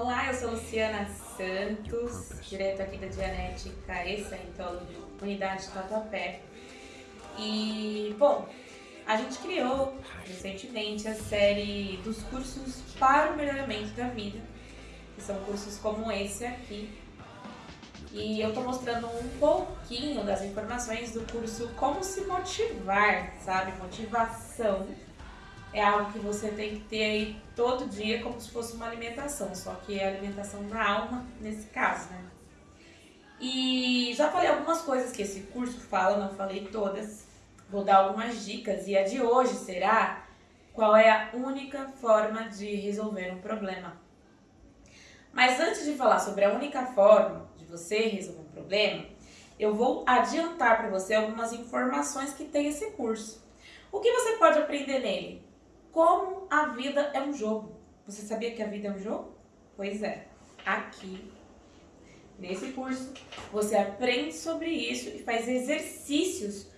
Olá, eu sou Luciana Santos, direto aqui da Dianética e Scientology, unidade Tatuapé. E, bom, a gente criou recentemente a série dos cursos para o melhoramento da vida, que são cursos como esse aqui. E eu tô mostrando um pouquinho das informações do curso Como se motivar, sabe? Motivação é algo que você tem que ter aí todo dia como se fosse uma alimentação, só que é alimentação da alma nesse caso, né? E já falei algumas coisas que esse curso fala, não falei todas. Vou dar algumas dicas e a de hoje será qual é a única forma de resolver um problema. Mas antes de falar sobre a única forma de você resolver um problema, eu vou adiantar para você algumas informações que tem esse curso. O que você pode aprender nele? Como a vida é um jogo. Você sabia que a vida é um jogo? Pois é, aqui nesse curso você aprende sobre isso e faz exercícios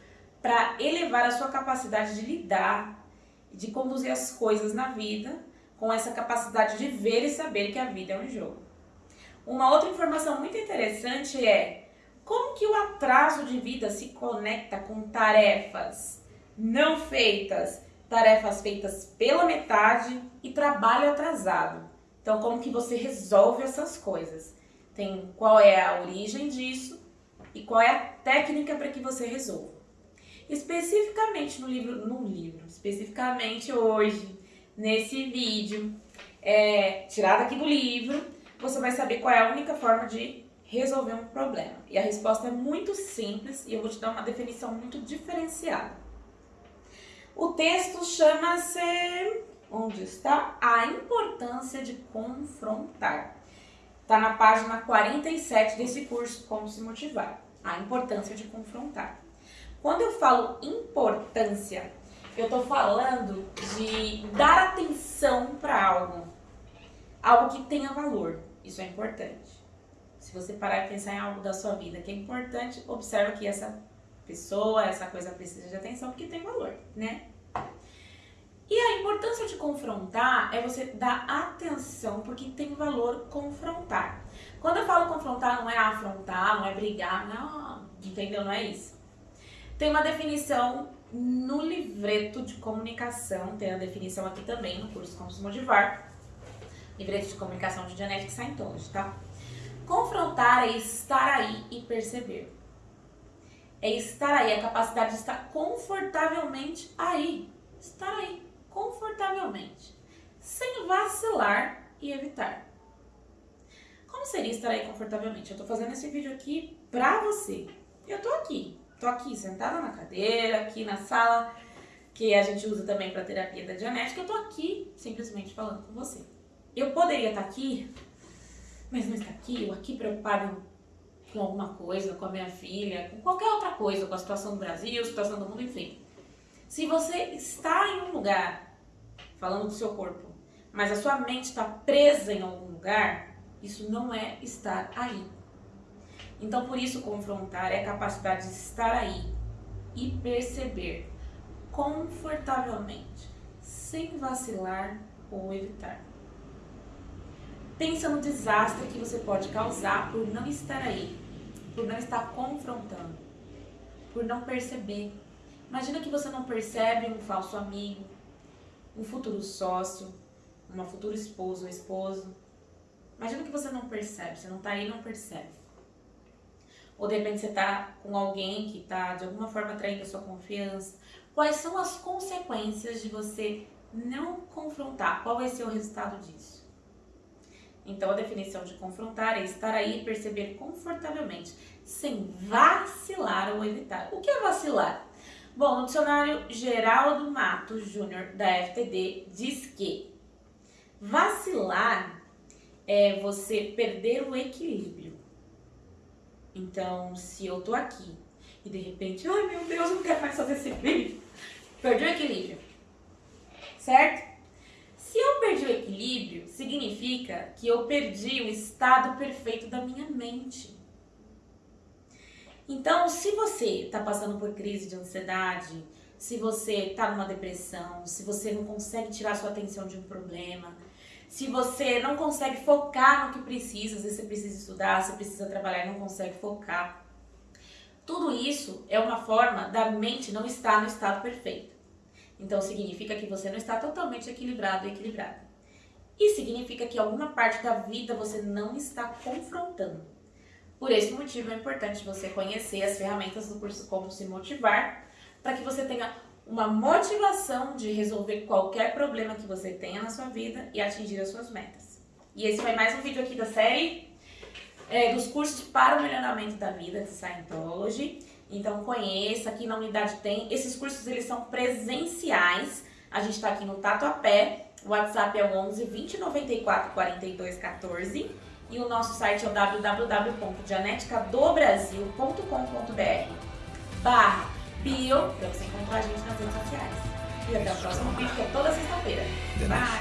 para elevar a sua capacidade de lidar, de conduzir as coisas na vida com essa capacidade de ver e saber que a vida é um jogo. Uma outra informação muito interessante é como que o atraso de vida se conecta com tarefas não feitas tarefas feitas pela metade e trabalho atrasado. Então, como que você resolve essas coisas? Tem qual é a origem disso e qual é a técnica para que você resolva. Especificamente no livro, no livro, especificamente hoje, nesse vídeo, é, tirado aqui do livro, você vai saber qual é a única forma de resolver um problema. E a resposta é muito simples e eu vou te dar uma definição muito diferenciada. O texto chama-se, onde está? A importância de confrontar. Está na página 47 desse curso, Como se motivar. A importância de confrontar. Quando eu falo importância, eu estou falando de dar atenção para algo. Algo que tenha valor. Isso é importante. Se você parar e pensar em algo da sua vida que é importante, observa que essa pessoa, essa coisa precisa de atenção porque tem valor, né? E a importância de confrontar é você dar atenção, porque tem valor confrontar. Quando eu falo confrontar, não é afrontar, não é brigar, não, entendeu? Não é isso. Tem uma definição no livreto de comunicação, tem a definição aqui também no curso Como se motivar, livreto de comunicação de Genetic Scientology, tá? Confrontar é estar aí e perceber é estar aí, a capacidade de estar confortavelmente aí. Estar aí, confortavelmente. Sem vacilar e evitar. Como seria estar aí confortavelmente? Eu tô fazendo esse vídeo aqui pra você. Eu tô aqui. Tô aqui sentada na cadeira, aqui na sala, que a gente usa também pra terapia da dianética. Eu tô aqui simplesmente falando com você. Eu poderia estar aqui, mas não está aqui, eu aqui preocupado com alguma coisa, com a minha filha, com qualquer outra coisa, com a situação do Brasil, situação do mundo, enfim. Se você está em um lugar, falando do seu corpo, mas a sua mente está presa em algum lugar, isso não é estar aí. Então, por isso, confrontar é a capacidade de estar aí e perceber confortavelmente, sem vacilar ou evitar. Pensa no desastre que você pode causar por não estar aí, por não estar confrontando, por não perceber. Imagina que você não percebe um falso amigo, um futuro sócio, uma futura esposa ou esposo. Imagina que você não percebe, você não está aí e não percebe. Ou de repente você está com alguém que está de alguma forma traindo a sua confiança. Quais são as consequências de você não confrontar? Qual vai ser o resultado disso? Então, a definição de confrontar é estar aí e perceber confortavelmente, sem vacilar ou evitar. O que é vacilar? Bom, no dicionário Geraldo Matos Júnior, da FTD, diz que vacilar é você perder o equilíbrio. Então, se eu tô aqui e de repente, ai meu Deus, não quero mais fazer esse vídeo, perdi o equilíbrio, certo? Se eu perdi o equilíbrio, significa que eu perdi o estado perfeito da minha mente. Então, se você está passando por crise de ansiedade, se você está numa depressão, se você não consegue tirar sua atenção de um problema, se você não consegue focar no que precisa, às vezes você precisa estudar, você precisa trabalhar e não consegue focar. Tudo isso é uma forma da mente não estar no estado perfeito. Então significa que você não está totalmente equilibrado e equilibrada. E significa que alguma parte da vida você não está confrontando. Por esse motivo é importante você conhecer as ferramentas do curso Como Se Motivar, para que você tenha uma motivação de resolver qualquer problema que você tenha na sua vida e atingir as suas metas. E esse foi mais um vídeo aqui da série é, dos cursos para o melhoramento da vida de Scientology. Então conheça, aqui na unidade tem, esses cursos eles são presenciais, a gente está aqui no Tatuapé, o WhatsApp é o 11 20 94 42 14 e o nosso site é o www.dianeticadobrasil.com.br barra bio, para você encontrar a gente nas redes sociais. E até o próximo vídeo, que é toda sexta-feira. Bye!